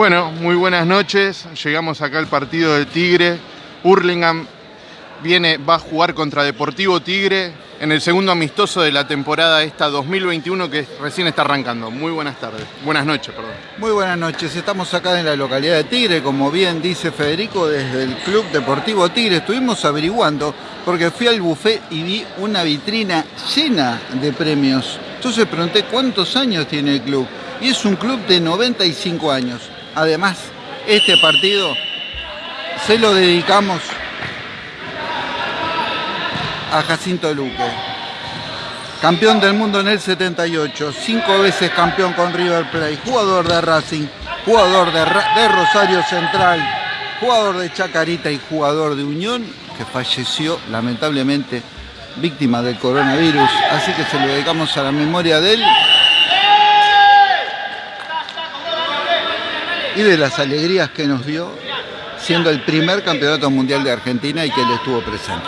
Bueno, muy buenas noches. Llegamos acá al partido del Tigre. Hurlingham viene, va a jugar contra Deportivo Tigre en el segundo amistoso de la temporada esta 2021 que recién está arrancando. Muy buenas tardes. Buenas noches, perdón. Muy buenas noches. Estamos acá en la localidad de Tigre, como bien dice Federico, desde el Club Deportivo Tigre. Estuvimos averiguando porque fui al buffet y vi una vitrina llena de premios. Entonces pregunté cuántos años tiene el club. Y es un club de 95 años. Además, este partido se lo dedicamos a Jacinto Luque. Campeón del mundo en el 78, cinco veces campeón con River Plate, jugador de Racing, jugador de, de Rosario Central, jugador de Chacarita y jugador de Unión, que falleció lamentablemente víctima del coronavirus. Así que se lo dedicamos a la memoria de él y de las alegrías que nos dio siendo el primer campeonato mundial de Argentina y que él estuvo presente.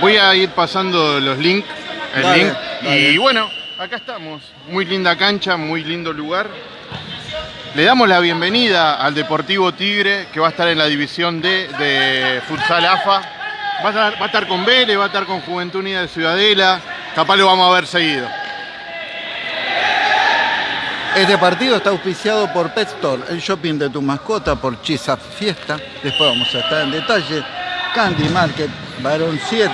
Voy a ir pasando los links, el link, y bueno, acá estamos. Muy linda cancha, muy lindo lugar. Le damos la bienvenida al Deportivo Tigre, que va a estar en la división D de Futsal AFA. Va a, estar, va a estar con Vélez, va a estar con Juventud Unida de Ciudadela. Capaz lo vamos a ver seguido. Este partido está auspiciado por Pet Store, el shopping de tu mascota, por Chisa Fiesta. Después vamos a estar en detalle. Candy Market, Barón 7,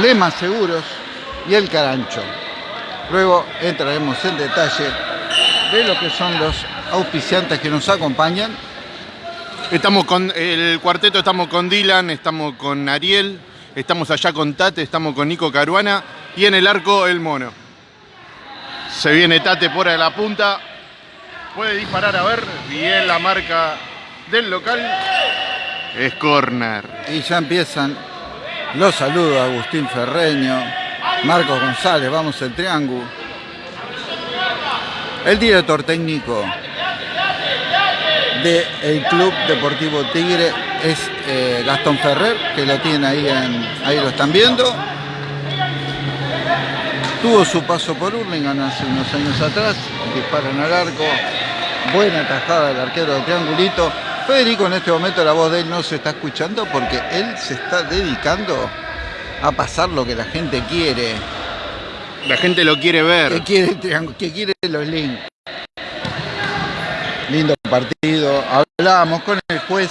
Lema Seguros y El Carancho. Luego entraremos en detalle de lo que son los auspiciantes que nos acompañan. Estamos con el cuarteto, estamos con Dylan, estamos con Ariel, estamos allá con Tate, estamos con Nico Caruana y en el arco el mono. Se viene Tate por la punta. Puede disparar a ver. Bien la marca del local. Es corner. Y ya empiezan los saludos a Agustín Ferreño, Marcos González, vamos el triángulo. El director técnico del Club Deportivo Tigre es eh, Gastón Ferrer, que lo tiene ahí, en, ahí lo están viendo. Tuvo su paso por Hurlingham hace unos años atrás, disparan al arco, buena tajada del arquero de triangulito. Federico en este momento la voz de él no se está escuchando porque él se está dedicando a pasar lo que la gente quiere. La gente lo quiere ver. Que quiere, que quiere los links. Lindo partido. Hablábamos con el juez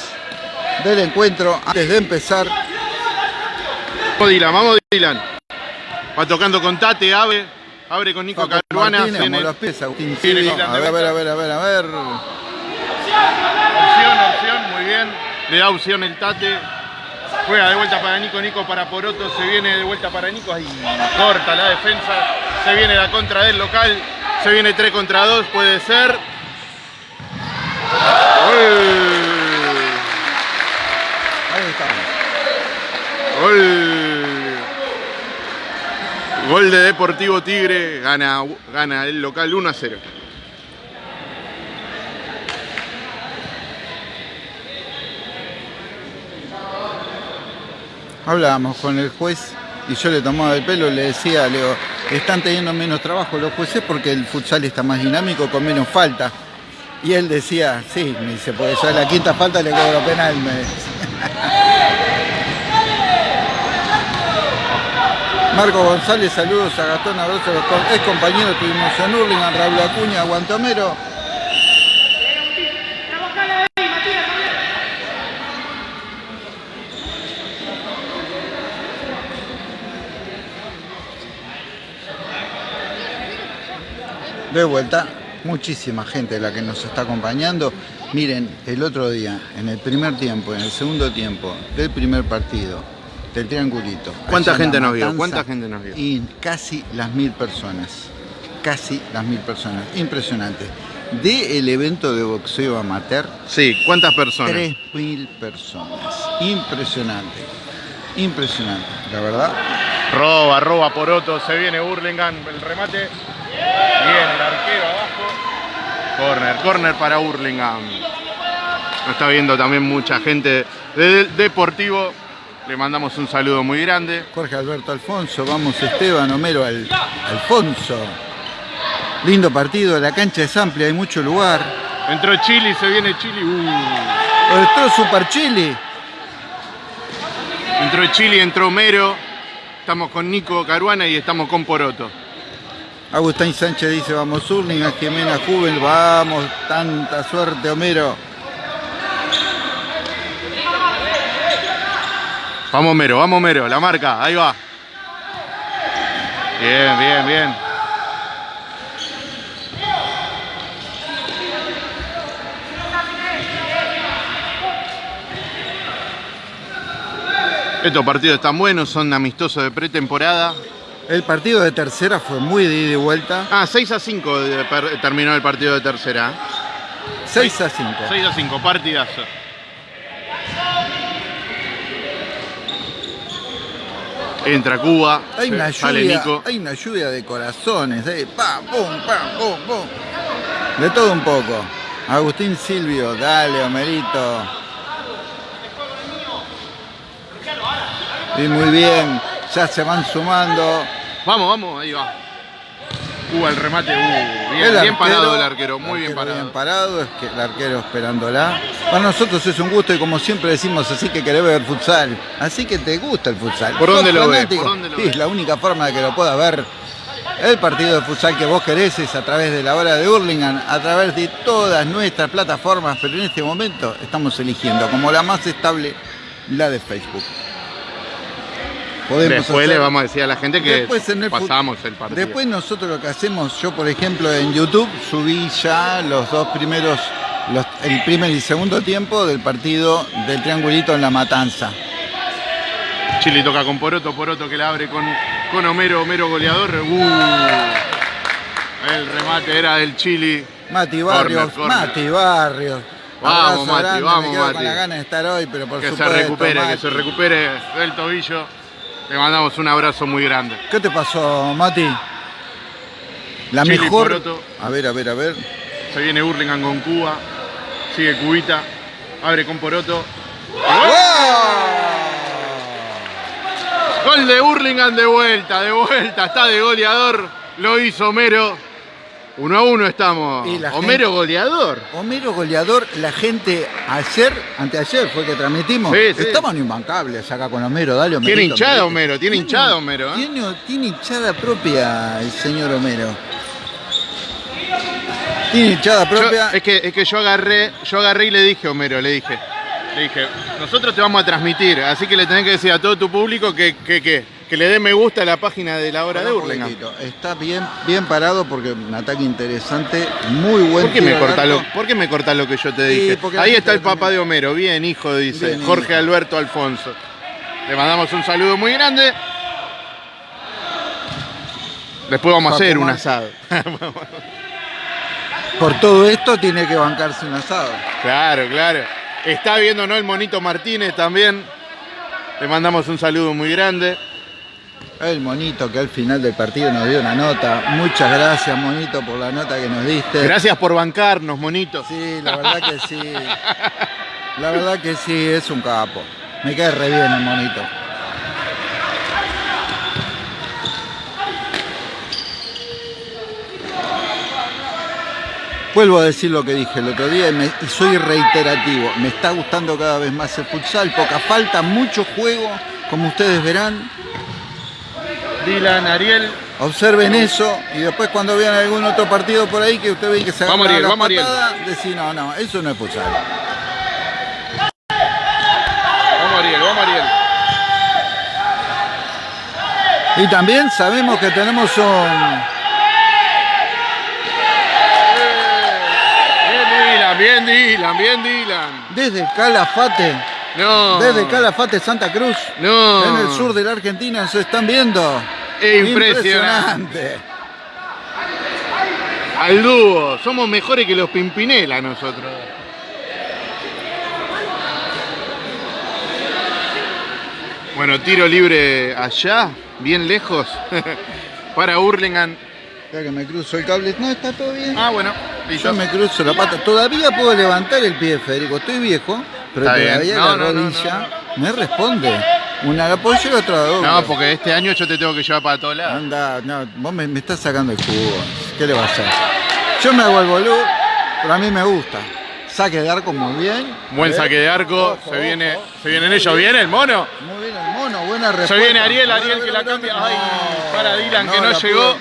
del encuentro antes de empezar. Vamos Dylan, vamos Dylan. Va tocando con Tate, abre, abre con Nico Caruana. Tiene los pies, Agustín a ver, a ver, a ver, a ver, a ver. Opción, opción, muy bien. Le da opción el Tate. Juega de vuelta para Nico, Nico para Poroto, se viene de vuelta para Nico, ahí corta la defensa, se viene la contra del local, se viene 3 contra 2, puede ser. Ahí está. Gol. Gol de Deportivo Tigre, gana, gana el local 1 a 0. Hablábamos con el juez y yo le tomaba el pelo, le decía, le digo, están teniendo menos trabajo los jueces porque el futsal está más dinámico, con menos falta. Y él decía, sí, me dice, porque ya la quinta falta le cobro penal, me Marco González, saludos a Gastón, abrazo es compañero, tuvimos en Hurlingham, Raúl Acuña, Guantomero. De vuelta, muchísima gente la que nos está acompañando. Miren, el otro día, en el primer tiempo, en el segundo tiempo del primer partido, del triangulito. ¿Cuánta gente nos vio? ¿Cuánta gente nos vio? Y casi las mil personas. Casi las mil personas. Impresionante. De el evento de boxeo amateur. Sí, ¿cuántas personas? Tres mil personas. Impresionante. Impresionante, la verdad. Roba, roba por otro, se viene Burlingame, el remate. Bien, el arquero abajo. Corner, corner para Burlingame. Nos está viendo también mucha gente del Deportivo le mandamos un saludo muy grande. Jorge Alberto Alfonso, vamos Esteban, Homero Alfonso. Lindo partido, la cancha es amplia, hay mucho lugar. Entró Chili, se viene Chili. Uh. Entró Super Chili. Entró Chili, entró Mero. Estamos con Nico Caruana y estamos con Poroto. Agustín Sánchez dice, vamos Urling, Jimena Jubel, vamos, tanta suerte Homero. Vamos Mero, vamos Mero, la marca, ahí va. Bien, bien, bien. Estos partidos están buenos, son amistosos de pretemporada. El partido de tercera fue muy de ida y vuelta. Ah, 6 a 5 terminó el partido de tercera. 6 a 5. 6 a 5, partidazo. Entra Cuba, hay una, sale lluvia, Nico. hay una lluvia de corazones, eh. pam, pum, pam, pum, pum. De todo un poco. Agustín Silvio, dale, Homerito. Y muy bien, ya se van sumando. Vamos, vamos, ahí va. Cuba el remate, uh, bien, bien parado el arquero, muy bien parado. Bien parado, es que el arquero esperándola. Para nosotros es un gusto y como siempre decimos, así que querés ver futsal. Así que te gusta el futsal. ¿Por dónde lo ves? ¿Por dónde lo sí, la única forma de que lo pueda ver el partido de futsal que vos querés es a través de la hora de Hurlingham, a través de todas nuestras plataformas, pero en este momento estamos eligiendo como la más estable la de Facebook. Después le vamos a decir a la gente que pasamos el partido. Después nosotros lo que hacemos, yo por ejemplo en YouTube subí ya los dos primeros, el primer y segundo tiempo del partido del triangulito en la matanza. Chile toca con Poroto, Poroto que la abre con, con Homero, Homero goleador. Uh, el remate era del Chili. Mati Barrios, Mati Barrios. Vamos, Mati, vamos, Mati. Con la gana de estar hoy, pero por que supuesto, se recupere, que se recupere del tobillo. Le mandamos un abrazo muy grande. ¿Qué te pasó, Mati? La mejor. A ver, a ver, a ver. Se viene Hurlingham con Cuba. Sigue Cubita. Abre con Poroto. Gol de Hurlingham de vuelta, de vuelta. Está de goleador. Lo hizo Mero. Uno a uno estamos. Homero goleador. Homero goleador, la gente ayer, anteayer fue que transmitimos. Sí, Estaban imbancables acá con Homero, dale Homero. Tiene hinchada Homero, tiene hinchada Homero. ¿eh? Tiene, hinchada propia el señor Homero. Tiene hinchada propia. es, que, es que yo agarré, yo agarré y le dije a Homero, le dije. Le dije, nosotros te vamos a transmitir, así que le tenés que decir a todo tu público que, que, que que le dé me gusta a la página de la hora de Hurlingham. Está bien, bien parado porque un ataque interesante, muy buen ¿Por qué, me corta lo, ¿Por qué me cortas lo que yo te dije? Ahí está el papá de Homero, bien hijo, dice Jorge Alberto Alfonso. Le mandamos un saludo muy grande. Después vamos a hacer un asado. Por todo esto tiene que bancarse un asado. Claro, claro. Está viendo ¿no? el monito Martínez también. Le mandamos un saludo muy grande. El monito que al final del partido nos dio una nota. Muchas gracias, monito, por la nota que nos diste. Gracias por bancarnos, monito. Sí, la verdad que sí. La verdad que sí, es un capo. Me cae re bien el monito. Vuelvo a decir lo que dije el otro día y, soy reiterativo. Me está gustando cada vez más el futsal, poca falta, mucho juego, como ustedes verán. Dylan, Ariel. Observen eso y después cuando vean algún otro partido por ahí que usted ve que se vamos Ariel, vamos patada, decir no, no, eso no es futsal. Vamos Ariel, vamos Ariel. Y también sabemos que tenemos un... Bien Dylan, bien Dylan, bien Dylan. Desde Calafate no. Desde Calafate, Santa Cruz. No. En el sur de la Argentina se están viendo. Impresionante. Al dúo. Somos mejores que los Pimpinela nosotros. Bueno, tiro libre allá, bien lejos. Para Hurlingham. Ya que me cruzo el cable. No, está todo bien. Ah, bueno. Yo me cruzo la pata. Todavía puedo levantar el pie, Federico. Estoy viejo. Pero todavía la rodilla me responde. Una la puedo llevar otra doble. No, porque este año yo te tengo que llevar para todos lados. Anda, no, vos me, estás sacando el jugo. ¿Qué le vas a hacer? Yo me hago el boludo, Pero a mí me gusta. Saque de arco muy bien. Buen saque de arco. Ojo, se viene, ojo. se vienen ellos. ¿Viene el mono? Muy bien el mono, buena respuesta. Se viene Ariel, Ariel que la cambia. Ay, para Dylan que no llegó.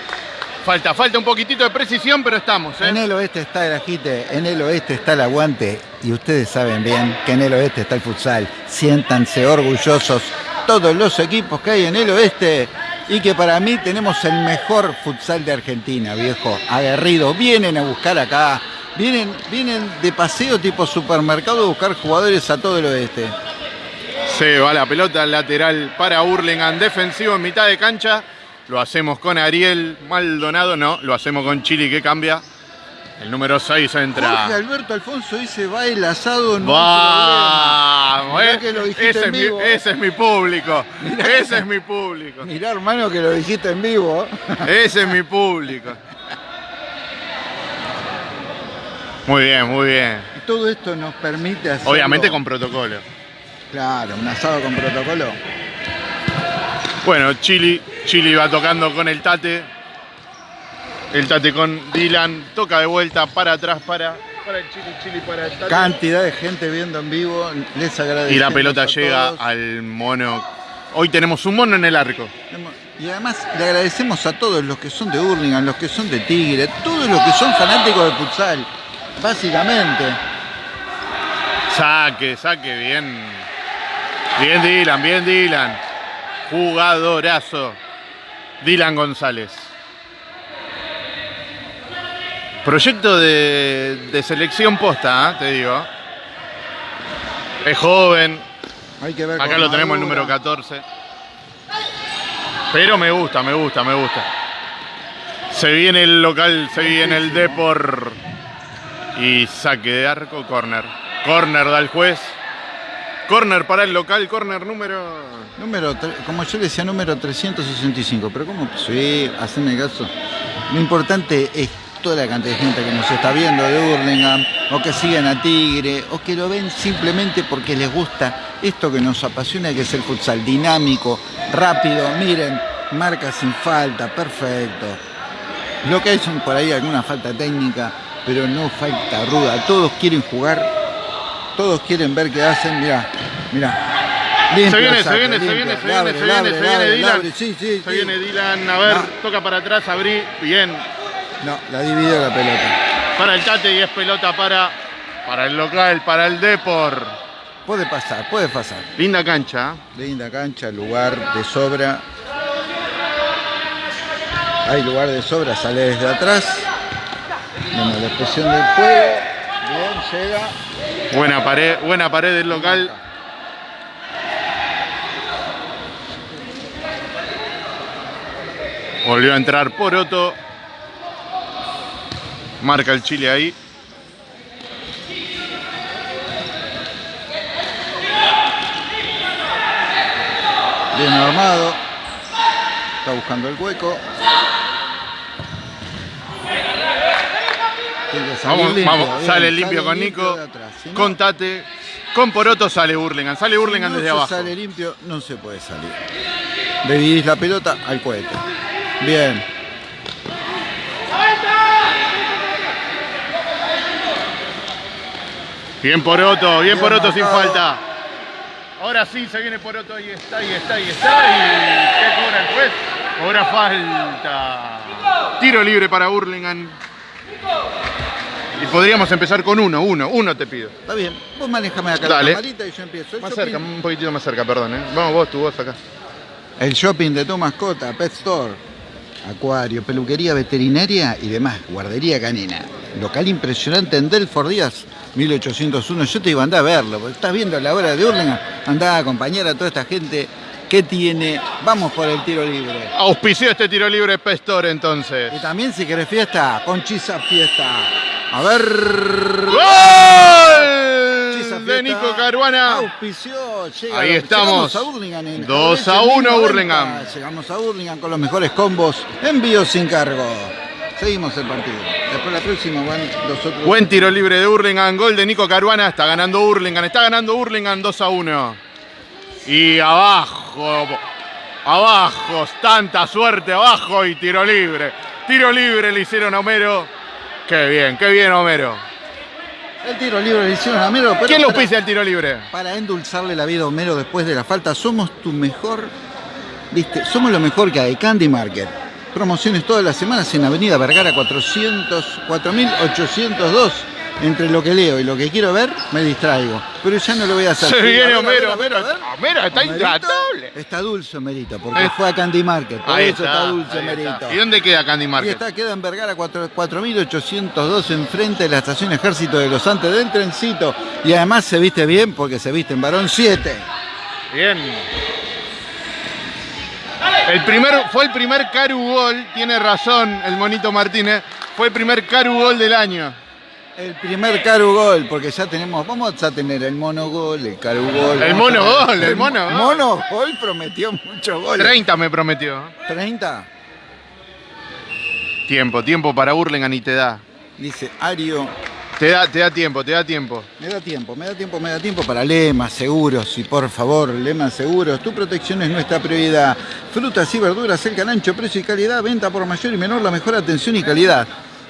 Falta, falta un poquitito de precisión, pero estamos, En ¿eh? el oeste está el agite, en el oeste está el aguante y ustedes saben bien que en el oeste está el futsal. Siéntanse orgullosos todos los equipos que hay en el oeste y que para mí tenemos el mejor futsal de Argentina, viejo. Aguerrido, vienen a buscar acá, vienen, vienen de paseo tipo supermercado a buscar jugadores a todo el oeste. Se va la pelota lateral para Hurlingham, defensivo en mitad de cancha. Lo hacemos con Ariel Maldonado, no, lo hacemos con Chili que cambia. El número 6 entra. Jorge Alberto Alfonso dice, va el asado, hay Vamos, eh. que lo dijiste ese, en es mi, vivo. ese es mi público. Mirá ese que- es mi público. problema". Mirá, hermano, que lo dijiste en vivo. Ese es mi público. Muy bien, muy bien. Y todo esto nos permite hacer. Obviamente con protocolo. Claro, un asado con protocolo. Bueno, Chili, Chili va tocando con el Tate. El Tate con Dylan. Toca de vuelta para atrás para, para el Chili, Chili para el Tate. Cantidad de gente viendo en vivo. Les agradecemos. y la pelota llega todos. al mono. Hoy tenemos un mono en el arco. Y además le agradecemos a todos los que son de Hurlingham, los que son de Tigre, todos los que son fanáticos de futsal. Básicamente. Saque, saque, bien. Bien Dylan, bien Dylan. Jugadorazo. Dylan González. Proyecto de, de selección posta, ¿eh? te digo. Es joven. Hay que ver Acá lo tenemos el número 14. Pero me gusta, me gusta, me gusta. Se viene el local, se viene el Depor. Y saque de arco, corner. Corner da el juez. Corner para el local, corner número. Número, como yo decía, número 365. Pero ¿cómo? Sí, haceme caso. Lo importante es toda la cantidad de gente que nos está viendo de Hurlingham, o que siguen a Tigre, o que lo ven simplemente porque les gusta esto que nos apasiona, que es el futsal dinámico, rápido. Miren, marca sin falta, perfecto. Lo que hay son por ahí alguna falta técnica, pero no falta ruda. Todos quieren jugar, todos quieren ver qué hacen. Mirá, mirá. Limpio Se viene, se viene, se limpio. viene, se viene, se viene, se viene labre, Dylan. labre. Sí, sí, Se sí. viene Dylan, a ver, No. toca para atrás, abrí, bien. No, la dividió la pelota. Para el Tate y es pelota para, para el local, para el Depor. Puede pasar, puede pasar. Linda cancha. ¿eh? Linda cancha, lugar de sobra. Hay lugar de sobra, sale desde atrás. Bueno, la expresión del juego. Bien, llega. Buena pared, buena pared del local. Volvió a entrar Poroto. Marca el Chile ahí. Bien armado. Está buscando el hueco. Vamos, limpio, vamos. bien, Sale limpio con Nico. atrás. Si no- Con Tate. Con Poroto sale Hurlingham. Sale si no desde abajo. sale limpio, no se puede salir. Dividís la pelota al cohete. Bien. Bien Poroto, bien Bien Poroto sin marcado. falta. Ahora sí se viene Poroto, ahí está, ahí está, ahí está. ¿Y qué cobra el juez? Cobra falta. Tiro libre para Hurlingham. Y podríamos empezar con uno, uno, uno te pido. Está bien. Vos manejame acá Dale. la camarita y yo empiezo. El Más shopping- cerca, un poquitito más cerca, perdón. ¿eh? Vamos vos, tu voz acá. El shopping de tu mascota, Pet Store, acuario, peluquería veterinaria y demás, guardería canina. Local impresionante en Delford Díaz, 1801. Yo te iba a andar a verlo, porque estás viendo la hora de Hurlingham, andá a acompañar a toda esta gente que tiene. Vamos por el tiro libre. Auspició este tiro libre Pestor entonces. Y también si querés fiesta, Conchisa Fiesta. A ver. ¡Gol! De Nico Caruana. Auspició, llega- Ahí estamos. Llegamos a Hurlingham en 2 a Jaurés, en 1 1090. Hurlingham. Llegamos a Hurlingham con los mejores combos. Envío sin cargo. Seguimos el partido. Después la próxima van los otros. Buen tiro libre de Hurlingham, gol de Nico Caruana, está ganando Hurlingham, está ganando Hurlingham 2 a 1. Y abajo, abajo, tanta suerte abajo y tiro libre. Tiro libre le hicieron a Homero. Qué bien, qué bien Homero. El tiro libre le hicieron a Homero. ¿Quién lo pisa el tiro libre? Para endulzarle la vida a Homero después de la falta, somos tu mejor, viste, somos lo mejor que hay, Candy Market. Promociones todas las semanas en Avenida Vergara 400, 4802. Entre lo que leo y lo que quiero ver, me distraigo. Pero ya no lo voy a hacer. Se viene Homero, ver, a ver, a ver. Homero está intratable. Está dulce Homerito, porque fue a Candy Market. Por Ahí eso está, dulce está. ¿Y dónde queda Candy Y Market? está, queda en Vergara 4- 4802 enfrente de la estación Ejército de los Andes del trencito. Y además se viste bien porque se viste en varón 7. Bien. El primer, fue el primer Caru Gol, tiene razón el monito Martínez, fue el primer Caru Gol del año. El primer Caru Gol, porque ya tenemos, vamos a tener el mono gol, el Caru Gol. El mono gol, el mono gol. mono gol prometió muchos goles. 30 me prometió. 30, Tiempo, tiempo para Burlingame y te da. dice Ario. Te da, te da tiempo, te da tiempo. Me da tiempo, me da tiempo, me da tiempo para Lema Seguros. Y por favor, Lema Seguros, tu protección es nuestra prioridad. Frutas y verduras, el canancho, precio y calidad, venta por mayor y menor, la mejor atención y calidad.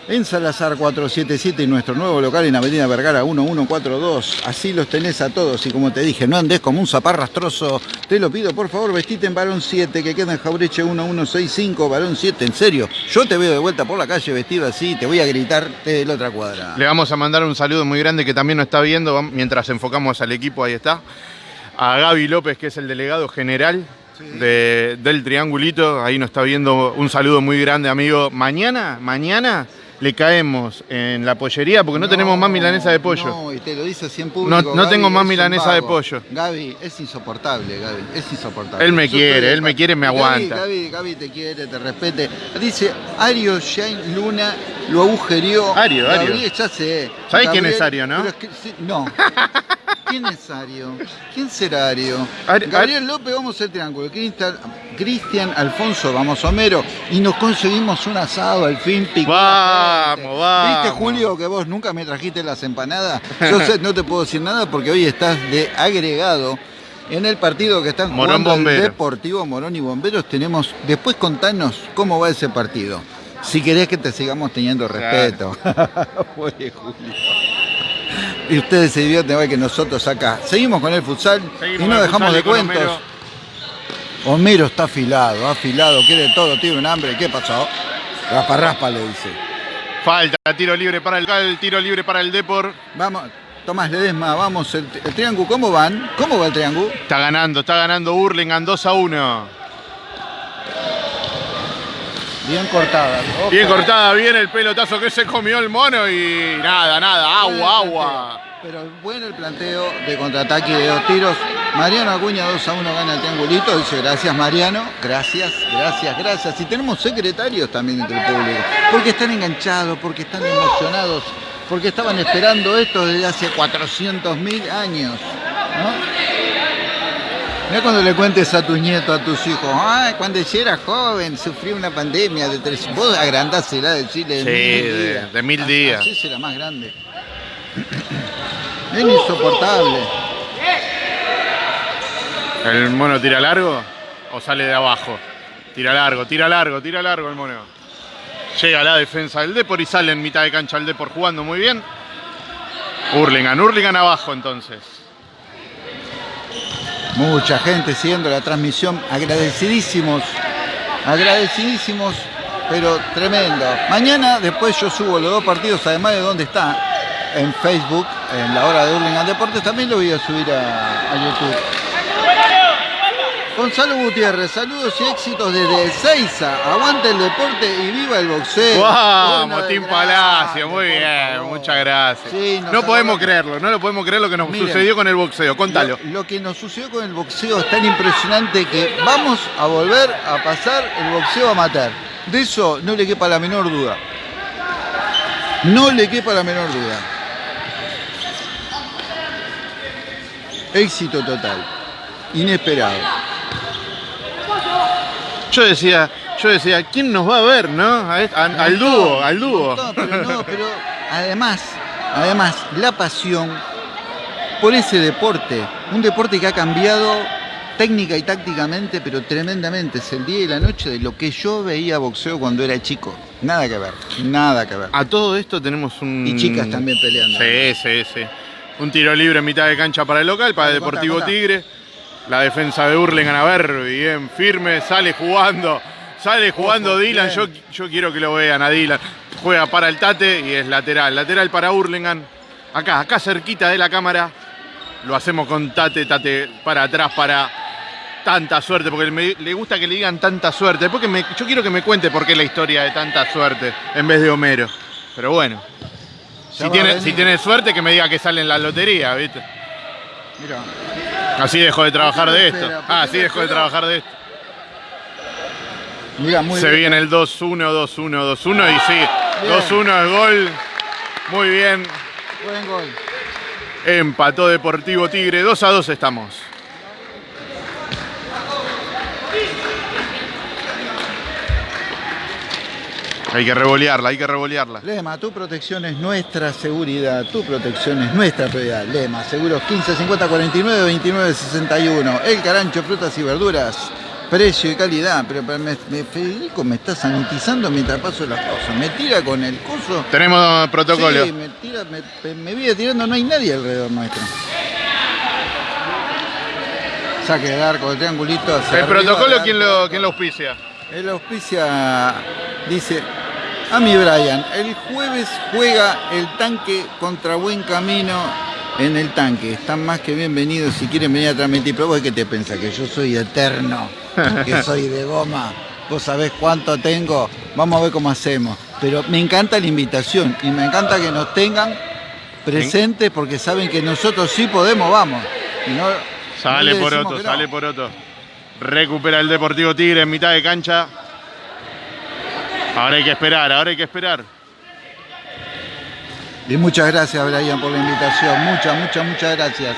En Salazar 477 y nuestro nuevo local en Avenida Vergara 1142. Así los tenés a todos y como te dije, no andes como un zaparrastroso. Te lo pido, por favor, vestite en varón 7 que queda en Jaureche 1165, varón 7, en serio. Yo te veo de vuelta por la calle vestido así, te voy a gritar de la otra cuadra. Le vamos a mandar un saludo muy grande que también nos está viendo mientras enfocamos al equipo, ahí está. A Gaby López, que es el delegado general de- del Triangulito, ahí nos está viendo un saludo muy grande, amigo. Mañana, mañana le caemos en la pollería porque no, tenemos más milanesa de pollo. No, y te lo dice así en público. No- no Gaby, tengo más milanesa de pollo. Gaby, es insoportable, Gaby, es insoportable. Él me Yo quiere, él me quiere, me Gaby, aguanta. Gaby, Gaby te quiere, te respete. Dice, Ario Shane Luna lo agujerió. Ario, Ario. Ya sé. ¿Sabés quién es Ario, no? pero es que- sí, no. ¿Quién es Ario? ¿Quién será Ario? Ari- Gabriel López, vamos al triángulo. Cristian, Cristian Alfonso, vamos Homero. Y nos conseguimos un asado al fin. la Vamos, vamos. ¿Viste, Julio, que vos nunca me trajiste las empanadas? Yo sé, no te puedo decir nada porque hoy estás de agregado. En el partido que están Morón jugando el Bombero. Deportivo Morón y Bomberos tenemos... Después contanos cómo va ese partido. Si querés que te sigamos teniendo respeto. Pobre Julio. Y ustedes se divierten igual que nosotros acá. Seguimos con el futsal Seguimos y no el dejamos de cuentos. Homero. Está afilado, afilado, quiere todo, tiene un hambre. ¿Qué pasó? Raspa, raspa, le dice. Falta, tiro libre para el, el tiro libre para el Depor. Vamos, Tomás Ledesma, vamos, el, el triángulo, ¿cómo van? ¿Cómo va el triángulo? Está ganando, está ganando Burlingame 2 a 1. Bien cortada. Bien cortada, bien el pelotazo que se comió el mono y nada, nada, agua, agua. Pero bueno el planteo de contraataque y de dos tiros. Mariano Acuña 2 a 1 gana el triangulito. Dice gracias Mariano. Gracias, gracias, gracias. Y tenemos secretarios también entre el público. Porque están enganchados, porque están emocionados, porque estaban esperando esto desde hace 400 mil años. ¿no? Mira cuando le cuentes a tus nietos, a tus hijos, ay, cuando yo era joven sufrí una pandemia de tres. Vos agrandásela, decirle de Sí, mil de- días. de mil días. Así será más grande. Es insoportable. ¿El mono tira largo o sale de abajo? Tira largo, tira largo, tira largo el mono. Llega a la defensa del Depor y sale en mitad de cancha el Depor jugando muy bien. Hurlingham, Hurlingham abajo entonces. Mucha gente siguiendo la transmisión. Agradecidísimos. Agradecidísimos, pero tremendo. Mañana después yo subo los dos partidos, además de dónde está, en Facebook, en la hora de Hurlingham Deportes, también lo voy a subir a, a YouTube. Gonzalo Gutiérrez, saludos y éxitos desde Ezeiza. Aguante el deporte y viva el boxeo. Vamos, Una vez Palacio, muy bien, muchas gracias. Sí, no podemos creerlo, no lo podemos creer lo que nos Miren, sucedió con el boxeo. Contalo. Lo, lo que nos sucedió con el boxeo es tan impresionante que vamos a volver a pasar el boxeo amateur. De eso no le quepa la menor duda. No le quepa la menor duda. Éxito total. Inesperado. Yo decía, yo decía, ¿quién nos va a ver, no? A est- a- al dúo, al dúo. No, pero no, pero además, además, la pasión por ese deporte, un deporte que ha cambiado técnica y tácticamente, pero tremendamente. Es el día y la noche de lo que yo veía boxeo cuando era chico. Nada que ver, nada que ver. A todo esto tenemos un... Y chicas también peleando. Sí, sí, sí. Un tiro libre en mitad de cancha para el local, para el Deportivo. Tigre. La defensa de Hurlingham, a ver, bien, firme, sale jugando. Sale jugando Ojo, Dylan, yo, yo quiero que lo vean a Dylan. Juega para el Tate y es lateral. Lateral para Hurlingham. Acá, acá cerquita de la cámara. Lo hacemos con Tate, Tate para atrás para tanta suerte, porque me- le gusta que le digan tanta suerte. Porque me- yo quiero que me cuente por qué la historia de tanta suerte en vez de Homero. Pero bueno, si tiene, si tiene suerte que me diga que sale en la lotería, ¿viste? Mirá. Así dejo de trabajar ¿Por qué de esto. Ah, así dejo de trabajar de esto. Mirá, muy Se bien. viene el 2-1, 2-1, 2-1 y sí, 2-1 es gol. Muy bien. Buen gol. Empató Deportivo Tigre, 2 a 2 estamos. Hay que revolearla, hay que revolearla. Lema, tu protección es nuestra seguridad, tu protección es nuestra prioridad. Lema, seguros 15 50 49 29 61. El carancho, frutas y verduras, precio y calidad. Pero, me, me- Federico me está sanitizando mientras paso las cosas. Me tira con el coso. Tenemos protocolo. Sí, me tira, me, me- viene tirando, no hay nadie alrededor nuestro. Saque de arco, de triangulito hacia El arriba, protocolo, ¿quién lo, quién lo auspicia? El auspicia dice, a mi Brian, el jueves juega el tanque contra Buen Camino en el tanque. Están más que bienvenidos si quieren venir a transmitir. Pero vos qué te pensás, que yo soy eterno, que soy de goma. Vos sabés cuánto tengo, vamos a ver cómo hacemos. Pero me encanta la invitación y me encanta que nos tengan presentes porque saben que nosotros sí podemos, vamos. Y no- Sale no por otro, que no. sale por otro. Recupera el Deportivo Tigre en mitad de cancha. Ahora hay que esperar, ahora hay que esperar. Y muchas gracias, Brian, por la invitación. Muchas, muchas, muchas gracias.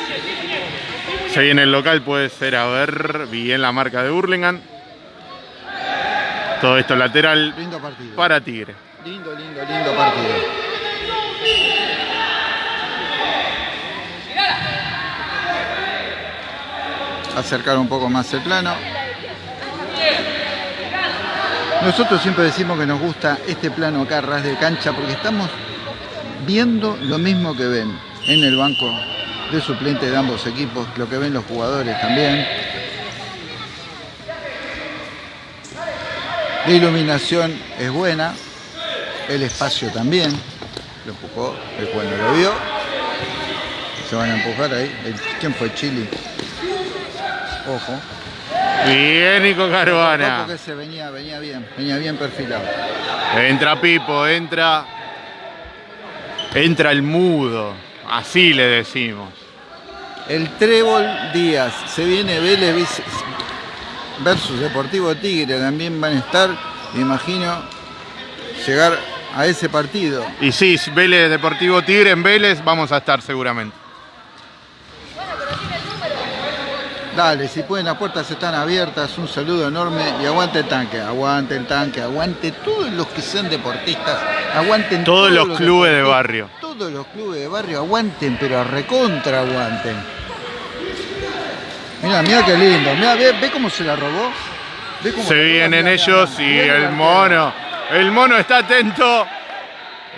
Se viene el local, puede ser, a ver, bien la marca de Hurlingham. Todo esto lateral Lindo partido. para Tigre. Lindo, lindo, lindo partido. Acercar un poco más el plano. Nosotros siempre decimos que nos gusta este plano acá, ras de cancha, porque estamos viendo lo mismo que ven en el banco de suplentes de ambos equipos, lo que ven los jugadores también. La iluminación es buena, el espacio también. Lo empujó, el no lo vio. Se van a empujar ahí. ¿Quién fue? Chile. Ojo. Bien, Nico Caruana. Porque se venía, venía bien, venía bien perfilado. Entra Pipo, entra. Entra el mudo. Así le decimos. El Trébol Díaz, se viene Vélez versus Deportivo Tigre, también van a estar, me imagino, llegar a ese partido. Y sí, Vélez Deportivo Tigre en Vélez vamos a estar seguramente. Dale, si pueden, las puertas están abiertas, un saludo enorme y aguante el tanque, aguante el tanque, aguante todos los que sean deportistas, aguanten Todos los clubes de barrio. Todos los clubes de barrio aguanten, pero recontra aguanten. Mira, mira qué lindo, mira, ve, ve cómo se la robó. Ve cómo Se robó, vienen mirá, ellos mirá, y el mono. El mono está atento.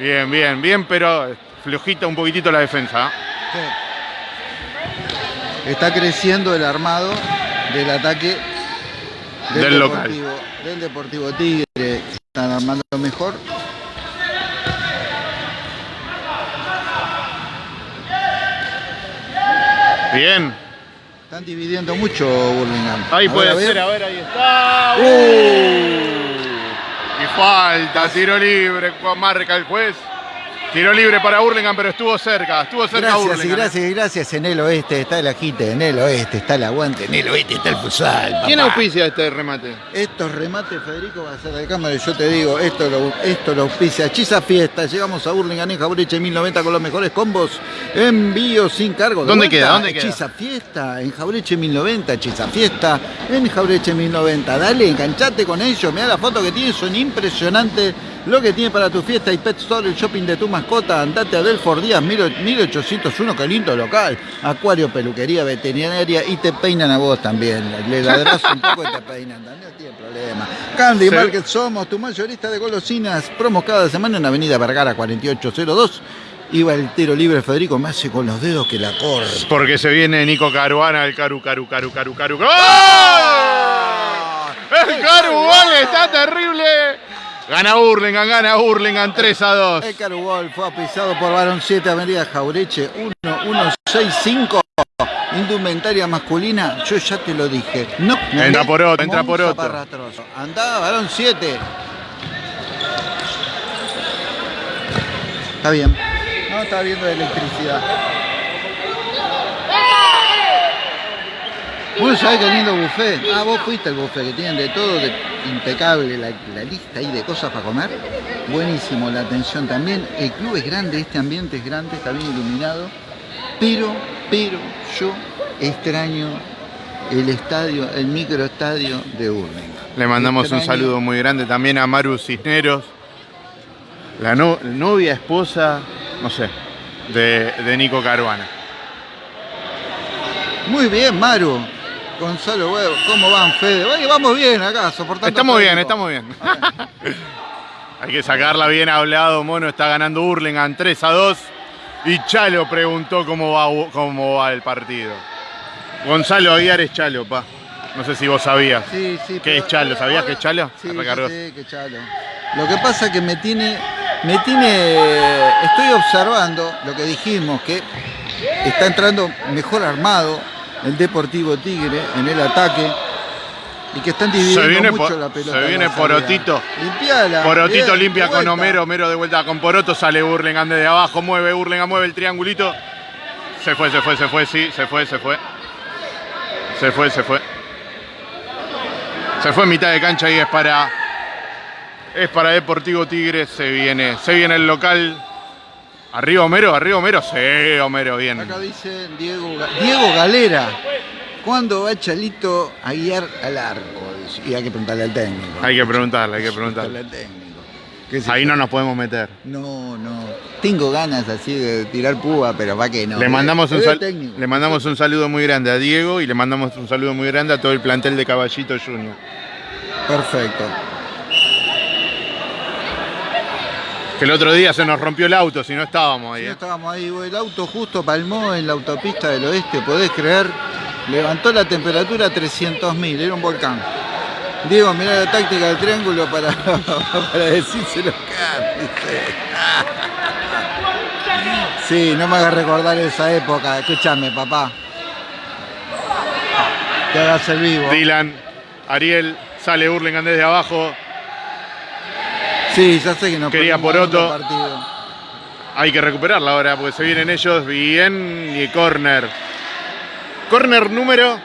Bien, bien, bien, pero flojita un poquitito la defensa. ¿eh? Sí. Está creciendo el armado del ataque Del local. Deportivo, del Deportivo Tigre. Están armando mejor. Bien. Están dividiendo mucho Burlingame. Ahí puede ver. ser, a ver, ahí está. Uh. Y falta, tiro libre, marca el juez. Tiro libre para Burlingame, pero estuvo cerca, estuvo cerca Gracias y Burlingame. gracias y gracias. En el oeste está el agite, en el oeste está el aguante, en el oeste está el futsal. ¿Quién auspicia este remate? Estos remates, Federico, va a ser de cámara y yo te digo, esto lo, esto lo auspicia Chisa Fiesta. Llegamos a Burlingame en Jaureche 1090 con los mejores combos. Envío sin cargo. ¿De ¿Dónde vuelta? queda? ¿Dónde queda? Chisa Fiesta, en Jaureche 1090. Chisa Fiesta, en Jaureche 1090. Dale, enganchate con ellos. Mirá la foto que tienen, son impresionantes lo que tiene para tu fiesta y Pet Store, el shopping de tu mascota. Andate a Belfort Díaz 1801, que lindo local. Acuario, peluquería, veterinaria y te peinan a vos también. Le ladras un poco y te peinan, no tiene problema. Candy Sí. Market somos tu mayorista de golosinas. Promos cada semana en Avenida Vergara 4802. Iba el tiro libre Federico, me hace con los dedos que la corre. Porque se viene Nico Caruana, el Caru, Caru, Caru, Caru, Caru. ¡Gol! El Caru, gol, está terrible. Gana Hurlingham, gana Hurlingham 3 a 2. El Carugol fue apisado por Barón 7, Avenida Jaureche, 1165. Indumentaria masculina, yo ya te lo dije. No, me Entra por otro, entra por otro. Andá, Barón 7. Está bien. No, está viendo electricidad. Vos sabés qué lindo buffet. Ah, vos fuiste al buffet que tienen de todo, de- impecable la, la lista ahí de cosas para comer. Buenísimo, la atención también. El club es grande, este ambiente es grande, está bien iluminado. Pero, pero yo extraño el estadio, el microestadio de Urlingan. Le mandamos un saludo muy grande también a Maru Cisneros, la no- novia, esposa, no sé, de, de Nico Caruana. Muy bien, Maru. Gonzalo, Huevo, ¿cómo van, Fede? Oye, vamos bien acá, soportando. Estamos bien, estamos bien. Hay que sacarla bien hablado, Mono está ganando Hurlingham 3 a 2 y Chalo preguntó cómo va, cómo va el partido. Gonzalo Aguiar es Chalo, pa. No sé si vos sabías. Sí, sí. ¿Qué es Chalo? ¿Sabías ahora- que es Chalo? Sí, sí, sé que Chalo. Lo que pasa es que me tiene, me tiene, estoy observando lo que dijimos, que está entrando mejor armado el Deportivo Tigre en el ataque y que están dividiendo Se viene mucho por- la pelota. se viene. Porotito. Limpiala. Porotito bien, limpia de con. Homero, Homero de vuelta con Poroto, sale Hurlingham desde abajo, mueve Hurlingham, mueve el triangulito. Se fue, se fue, se fue, sí, se fue, se fue. Se fue, se fue. Se fue en mitad de cancha y es para. Es para Deportivo Tigre, se viene, se viene el local. Arriba Homero, arriba Homero, sí, Homero, bien. Acá dice Diego, Diego Galera. ¿Cuándo va Chalito a guiar al arco? Y hay que preguntarle al técnico. Hay que preguntarle, hay que preguntarle. al técnico. ¿Qué sé Ahí no nos podemos meter. No, no. Tengo ganas así de tirar púa, pero va que no. Le mandamos, un sal- le mandamos un saludo muy grande a Diego y le mandamos un saludo muy grande a todo el plantel de Caballito Junior. Perfecto. Que el otro día se nos rompió el auto, si no estábamos ahí. Sí, ¿eh? estábamos ahí, el auto justo palmó en la autopista del oeste, podés creer. Levantó la temperatura a 300.000, era un volcán. Diego, mirá la táctica del triángulo para, para decírselo. Sí, no me hagas recordar esa época. Escúchame, papá. Que hagas el vivo. Dylan, Ariel, sale Hurlingham desde abajo. Sí, ya sé que no Quería Poroto. otro partido. Hay que recuperarla ahora porque se vienen ellos bien y corner. Corner número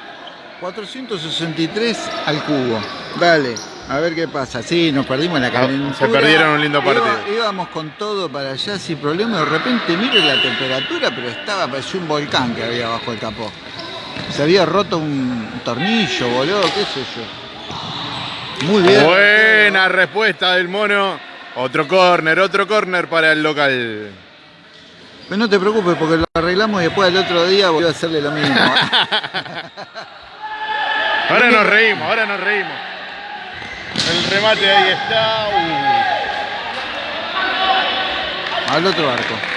463 al cubo. Dale, a ver qué pasa. Sí, nos perdimos la Ah, calentura. se perdieron un lindo Iba- partido. íbamos con todo para allá sin problema. De repente mire la temperatura, pero estaba, parecía un volcán que había bajo el capó. Se había roto un tornillo, boludo, qué sé yo. Muy bien. Buena respuesta del mono. Otro corner, otro corner para el local. Pero no te preocupes porque lo arreglamos y después el otro día volvió a hacerle lo mismo. Ahora nos reímos, ahora nos reímos. El remate ahí está. Uh. Al otro arco.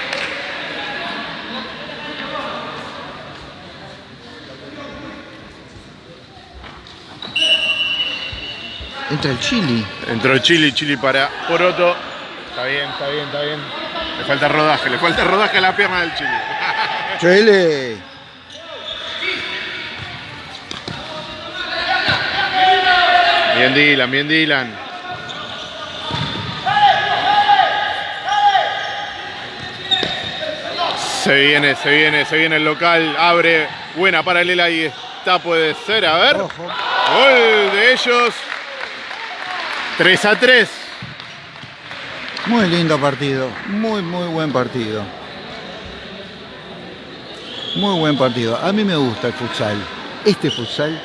Entra el chili. Entró Chili, Chili para Poroto. Está bien, está bien, está bien. Le falta rodaje, le falta rodaje a la pierna del Chili. Chile. Bien Dylan, bien Dylan. Se viene, se viene, se viene el local. Abre, buena paralela y está, puede ser. A ver. Ojo. Gol de ellos. 3 a 3. Muy lindo partido. Muy, muy buen partido. Muy buen partido. A mí me gusta el futsal. Este futsal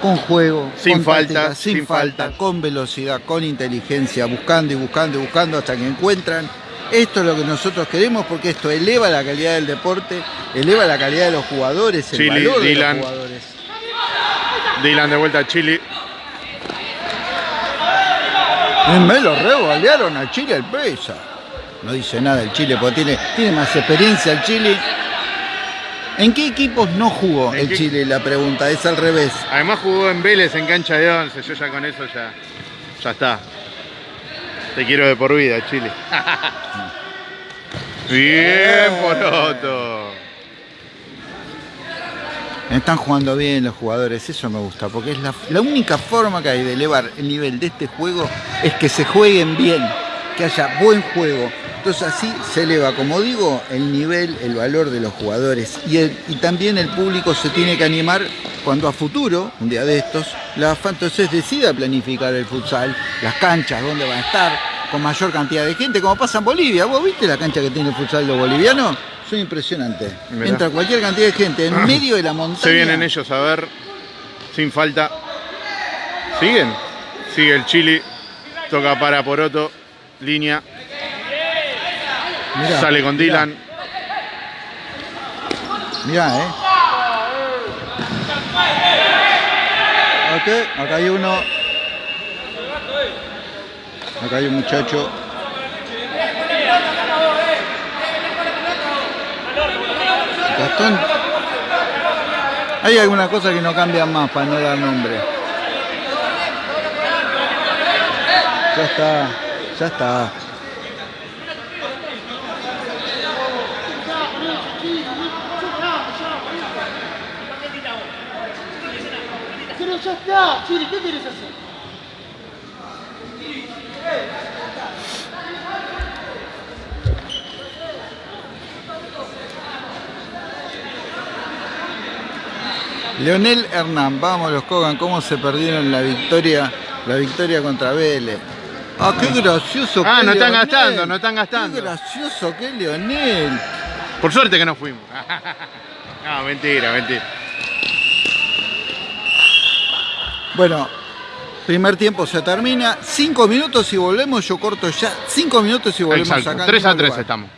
con juego, Sin con falta, sin, sin falta, falta. con velocidad, con inteligencia, buscando y buscando y buscando hasta que encuentran. Esto es lo que nosotros queremos porque esto eleva la calidad del deporte, eleva la calidad de los jugadores, el Chile, valor de Dylan. los jugadores. Dylan de vuelta a Chile. Me lo revolearon a Chile el presa. No dice nada el Chile porque tiene, tiene más experiencia el Chile. ¿En qué equipos no jugó ¿En el qué- Chile? La pregunta es al revés. Además jugó en Vélez en cancha de 11. Yo ya con eso ya, ya está. Te quiero de por vida, Chile. Bien, Poroto. Están jugando bien los jugadores, eso me gusta, porque es la, única forma que hay de elevar el nivel de este juego es que se jueguen bien, que haya buen juego. Entonces así se eleva, como digo, el nivel, el valor de los jugadores. Y, también el público se tiene que animar cuando a futuro, un día de estos, la AFA entonces decida planificar el futsal, las canchas, dónde van a estar, con mayor cantidad de gente, como pasa en Bolivia. ¿Vos viste la cancha que tiene el futsal los bolivianos? Son impresionantes. Entra cualquier cantidad de gente en medio de la montaña. Se vienen ellos a ver. Sin falta. ¿Siguen? Sigue el Chile. Toca para Poroto. Línea. Mirá, Sale con mirá, Dylan. Mirá, eh. Ok, acá hay uno. Acá hay un muchacho. Hay alguna cosa que no cambian más para no dar nombre. Ya está, ya está. Pero ya está, Chile, ¿qué quieres hacer? Leonel Hernán, vamos los Kogan, cómo se perdieron la victoria, la victoria contra Vélez. Ah, qué gracioso Ah, que no están Leonel. gastando, no están gastando. Qué gracioso que Leonel. Por suerte que no fuimos. no, mentira, mentira. Bueno, primer tiempo se termina. Cinco minutos y volvemos. Yo corto ya. Cinco minutos y volvemos Exacto. acá. en 3 a mismo 3 lugar. estamos.